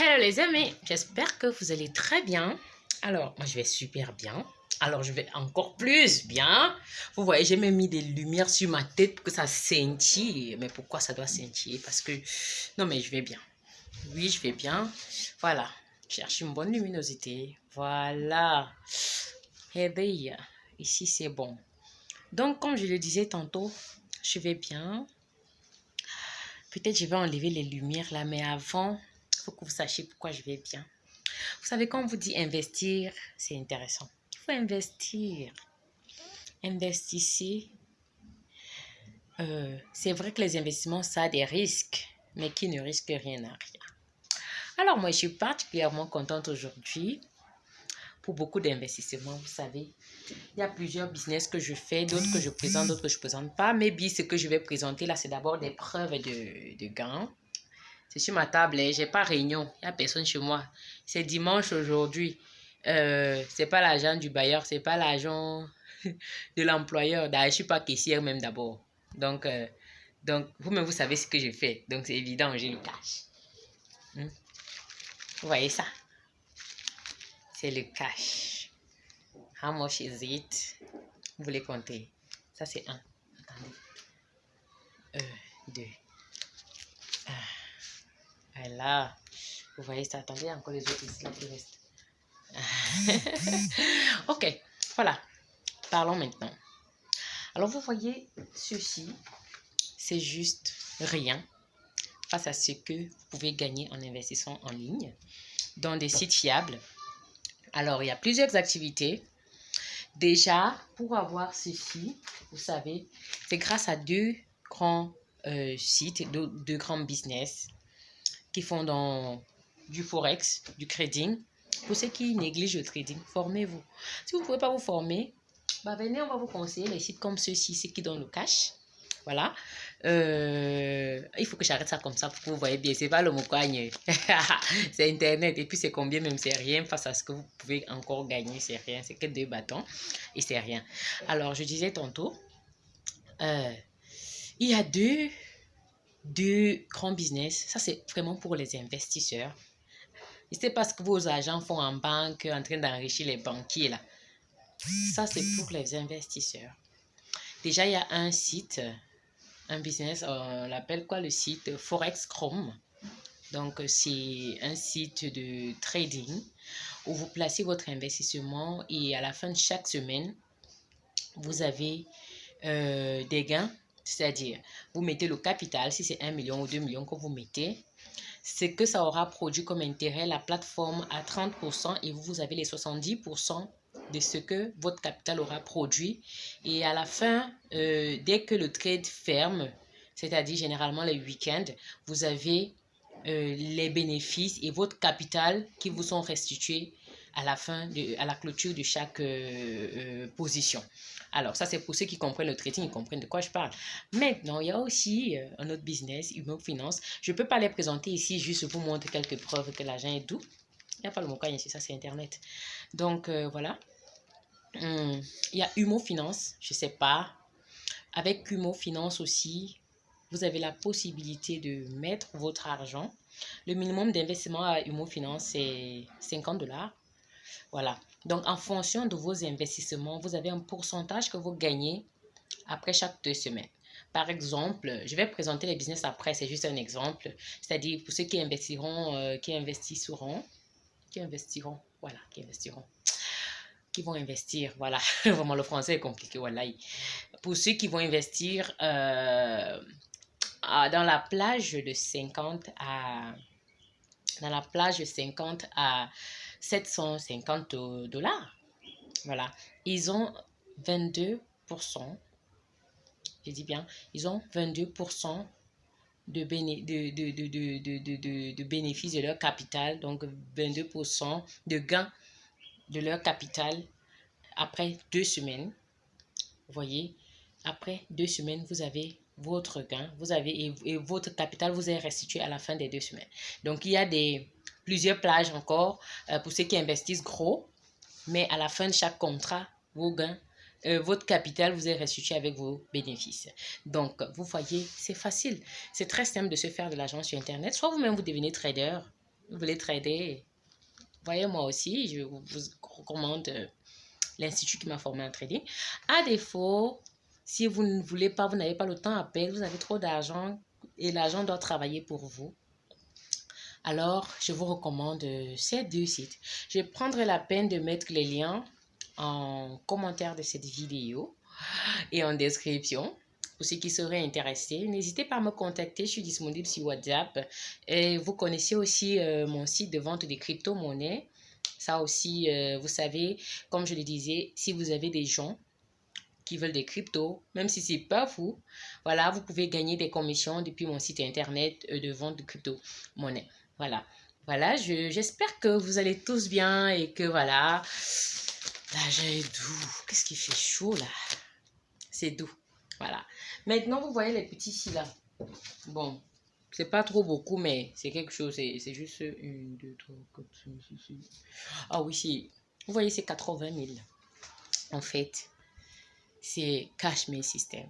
Hello les amis, j'espère que vous allez très bien. Alors, moi je vais super bien. Alors, je vais encore plus bien. Vous voyez, j'ai même mis des lumières sur ma tête pour que ça scintille. Mais pourquoi ça doit scintiller? Parce que, non mais je vais bien. Oui, je vais bien. Voilà, cherche une bonne luminosité. Voilà. Et bien, ici c'est bon. Donc, comme je le disais tantôt, je vais bien. Peut-être je vais enlever les lumières là, mais avant, faut que vous sachiez pourquoi je vais bien. Vous savez, quand on vous dit investir, c'est intéressant. Il faut investir. Investissez. Euh, c'est vrai que les investissements, ça a des risques, mais qui ne risque rien à rien. Alors, moi, je suis particulièrement contente aujourd'hui pour beaucoup d'investissements, vous savez. Il y a plusieurs business que je fais, d'autres que je présente, d'autres que je ne présente pas. Mais ce que je vais présenter là, c'est d'abord des preuves de, de gains. C'est sur ma table, hein. j'ai pas réunion, il n'y a personne chez moi. C'est dimanche aujourd'hui. Euh, c'est pas l'agent du bailleur, c'est pas l'agent de l'employeur. D'ailleurs, je suis pas caissière même d'abord. Donc, euh, donc vous-même, vous savez ce que je fais. Donc, c'est évident, j'ai le cash. Hmm? Vous voyez ça? C'est le cash. Hein, How much is it? Vous voulez compter? Ça, c'est un. Attendez. 2, ah voilà. Vous voyez ça. attendait encore les autres ici là, qui restent. ok. Voilà. Parlons maintenant. Alors, vous voyez, ceci, c'est juste rien face à ce que vous pouvez gagner en investissant en ligne dans des sites fiables. Alors, il y a plusieurs activités. Déjà, pour avoir ceci, vous savez, c'est grâce à deux grands euh, sites, deux, deux grands business qui font dans du forex, du trading. Pour ceux qui négligent le trading, formez-vous. Si vous ne pouvez pas vous former, bah venez, on va vous conseiller les sites comme ceux-ci, ceux qui donnent le cash. Voilà. Euh, il faut que j'arrête ça comme ça pour que vous voyez bien. C'est pas le mocagne. c'est Internet. Et puis, c'est combien même, c'est rien face à ce que vous pouvez encore gagner. C'est rien. C'est que deux bâtons. Et c'est rien. Alors, je disais tantôt, euh, il y a deux, deux grands business. Ça, c'est vraiment pour les investisseurs. Et c'est parce que vos agents font en banque en train d'enrichir les banquiers là. Ça, c'est pour les investisseurs. Déjà, il y a un site un business, on l'appelle quoi le site? Forex Chrome. Donc, c'est un site de trading où vous placez votre investissement et à la fin de chaque semaine, vous avez euh, des gains. C'est-à-dire, vous mettez le capital, si c'est 1 million ou 2 millions que vous mettez, ce que ça aura produit comme intérêt, la plateforme à 30% et vous avez les 70% de ce que votre capital aura produit. Et à la fin, euh, dès que le trade ferme, c'est-à-dire généralement les week-ends, vous avez euh, les bénéfices et votre capital qui vous sont restitués à la fin, de, à la clôture de chaque euh, position. Alors, ça, c'est pour ceux qui comprennent le trading, ils comprennent de quoi je parle. Maintenant, il y a aussi un autre business, Humo Finance. Je ne peux pas les présenter ici, juste vous montrer quelques preuves que l'argent est doux. Il n'y a pas le mot ici, ça c'est Internet. Donc, voilà. Hmm, il y a Humo Finance, je sais pas. Avec Humo Finance aussi, vous avez la possibilité de mettre votre argent. Le minimum d'investissement à Humo Finance, c'est 50 dollars. Voilà. Donc, en fonction de vos investissements, vous avez un pourcentage que vous gagnez après chaque deux semaines. Par exemple, je vais présenter les business après, c'est juste un exemple. C'est-à-dire pour ceux qui investiront, euh, qui investiront, qui investiront, voilà, qui investiront vont investir, voilà, vraiment le français est compliqué, voilà. Pour ceux qui vont investir dans la plage de 50 à dans la plage de 50 à 750 dollars, voilà, ils ont 22%, je dis bien, ils ont 22% de, béné de, de, de, bénéfices de leur capital, donc 22% de gains de leur capital après deux semaines. Vous voyez, après deux semaines, vous avez votre gain, vous avez et, votre capital vous est restitué à la fin des deux semaines. Donc, il y a des plusieurs plages encore euh, pour ceux qui investissent gros, mais à la fin de chaque contrat, vos gains, euh, votre capital vous est restitué avec vos bénéfices. Donc, vous voyez, c'est facile. C'est très simple de se faire de l'argent sur Internet. Soit vous-même, vous devenez trader, vous voulez trader, voyez moi aussi, je vous recommande euh, l'institut qui m'a formé en trading. À défaut, si vous ne voulez pas, vous n'avez pas le temps à payer, vous avez trop d'argent et l'argent doit travailler pour vous. Alors, je vous recommande euh, ces deux sites. Je prendrai la peine de mettre les liens en commentaire de cette vidéo et en description. Pour ceux qui seraient intéressés, n'hésitez pas à me contacter. Je suis disponible sur WhatsApp. Et vous connaissez aussi euh, mon site de vente de crypto-monnaies. Ça aussi, euh, vous savez, comme je le disais, si vous avez des gens qui veulent des cryptos, même si c'est pas vous, voilà, vous pouvez gagner des commissions depuis mon site internet de vente de crypto-monnaies. Voilà. Voilà, j'espère que vous allez tous bien et que voilà. Là, j'ai doux. Qu'est-ce qui fait chaud là? C'est doux. Voilà. Maintenant, vous voyez les petits ici là. Bon, c'est pas trop beaucoup, mais c'est quelque chose. C'est juste une, deux, trois, quatre, cinq, six, six. Ah oui, c'est. Vous voyez, c'est 80 000. En fait, c'est Cash Mail System.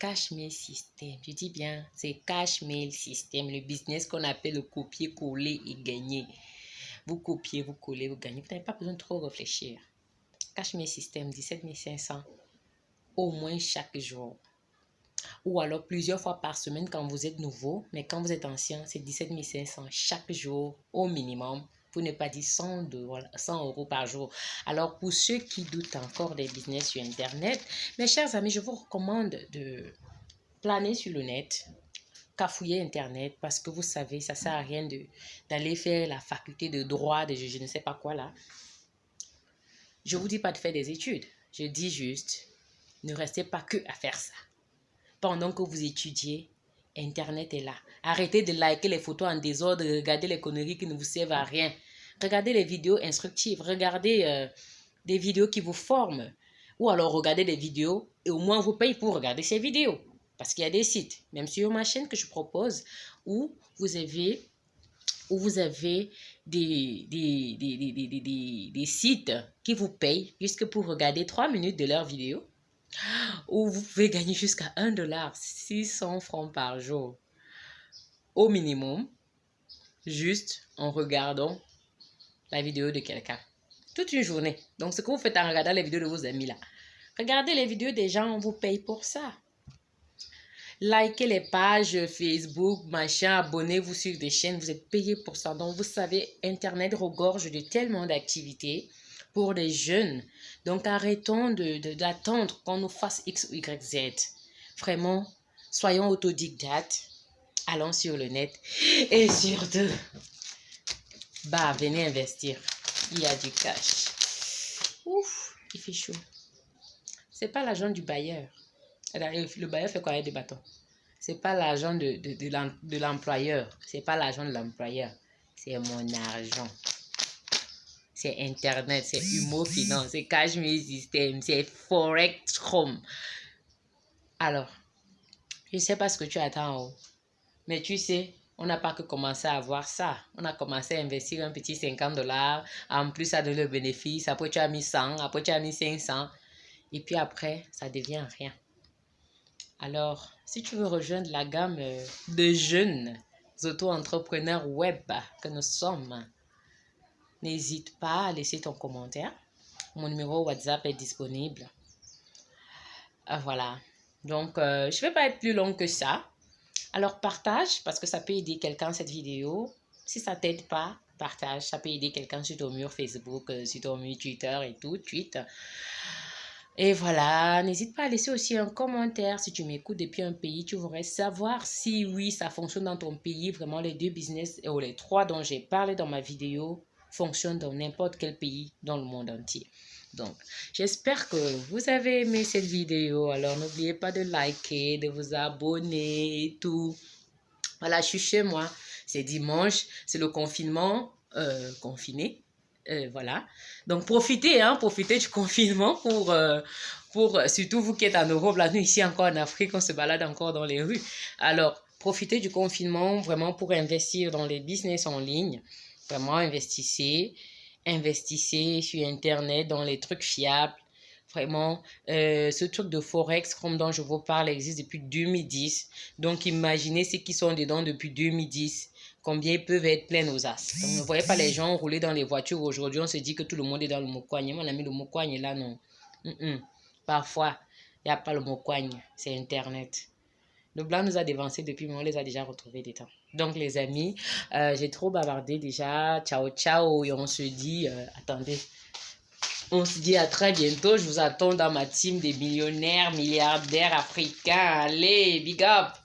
Cash Mail System. Je dis bien, c'est Cash Mail System, le business qu'on appelle le copier-coller et gagner. Vous copiez, vous collez, vous gagnez. Vous n'avez pas besoin de trop réfléchir. Cash Mail System, 17 500 au moins chaque jour. Ou alors plusieurs fois par semaine quand vous êtes nouveau, mais quand vous êtes ancien, c'est 17 500 chaque jour au minimum, pour ne pas dire 100, 100 euros par jour. Alors pour ceux qui doutent encore des business sur Internet, mes chers amis, je vous recommande de planer sur le net, cafouiller Internet, parce que vous savez, ça sert à rien d'aller faire la faculté de droit, de je, je ne sais pas quoi là. Je vous dis pas de faire des études. Je dis juste, ne restez pas que à faire ça. Pendant que vous étudiez, Internet est là. Arrêtez de liker les photos en désordre, regardez les conneries qui ne vous servent à rien. Regardez les vidéos instructives, regardez euh, des vidéos qui vous forment. Ou alors regardez des vidéos et au moins vous payez pour regarder ces vidéos. Parce qu'il y a des sites, même sur ma chaîne que je propose, où vous avez, où vous avez des, des, des, des sites qui vous payent juste pour regarder 3 minutes de leurs vidéos où vous pouvez gagner jusqu'à 1 dollar, 600 francs par jour au minimum, juste en regardant la vidéo de quelqu'un. Toute une journée. Donc, ce que vous faites en regardant les vidéos de vos amis là. Regardez les vidéos des gens, on vous paye pour ça. Likez les pages Facebook, machin, abonnez-vous sur des chaînes, vous êtes payé pour ça. Donc, vous savez, Internet regorge de tellement d'activités pour les jeunes. Donc arrêtons d'attendre de, qu'on nous fasse X Y, Z. Vraiment, soyons autodidactes. Allons sur le net. Et surtout, bah, venez investir. Il y a du cash. Ouf, il fait chaud. C'est pas l'argent du bailleur. Le bailleur fait quoi? Avec des bâtons? C'est pas l'argent de, de, de l'employeur. C'est pas l'argent de l'employeur. C'est mon argent c'est Internet, c'est Humo Finance, c'est Cash System, c'est Forex Home. Alors, je ne sais pas ce que tu attends, mais tu sais, on n'a pas que commencé à voir ça. On a commencé à investir un petit 50 dollars, en plus ça donne le bénéfice, après tu as mis 100, après tu as mis 500, et puis après, ça devient rien. Alors, si tu veux rejoindre la gamme de jeunes auto-entrepreneurs web que nous sommes, N'hésite pas à laisser ton commentaire. Mon numéro WhatsApp est disponible. Ah, voilà. Donc, euh, je ne vais pas être plus long que ça. Alors, partage parce que ça peut aider quelqu'un cette vidéo. Si ça t'aide pas, partage. Ça peut aider quelqu'un sur ton mur Facebook, euh, sur ton mur Twitter et tout, tweet. Et voilà, n'hésite pas à laisser aussi un commentaire si tu m'écoutes depuis un pays. Tu voudrais savoir si oui, ça fonctionne dans ton pays. Vraiment, les deux business ou les trois dont j'ai parlé dans ma vidéo fonctionne dans n'importe quel pays dans le monde entier. Donc, j'espère que vous avez aimé cette vidéo. Alors, n'oubliez pas de liker, de vous abonner et tout. Voilà, je suis chez moi. C'est dimanche, c'est le confinement, euh, confiné. Euh, voilà. Donc, profitez, hein, profitez du confinement pour, euh, pour, surtout vous qui êtes en Europe, là, nous ici encore en Afrique, on se balade encore dans les rues. Alors, profitez du confinement vraiment pour investir dans les business en ligne. Vraiment, investissez. Investissez sur Internet dans les trucs fiables. Vraiment, euh, ce truc de Forex, comme dont je vous parle, existe depuis 2010. Donc, imaginez ceux qui sont dedans depuis 2010. combien ils peuvent être pleins aux as. Donc, ne voyez pas les gens rouler dans les voitures. Aujourd'hui, on se dit que tout le monde est dans le mokwagne. Mon ami, le mokwagne là, non. Parfois, il n'y a pas le mokwagne. C'est Internet. Le blanc nous a dévancé depuis, mais on les a déjà retrouvés des temps. Donc, les amis, euh, j'ai trop bavardé déjà. Ciao, ciao. Et on se dit, euh, attendez, on se dit à très bientôt. Je vous attends dans ma team des millionnaires, milliardaires africains. Allez, big up!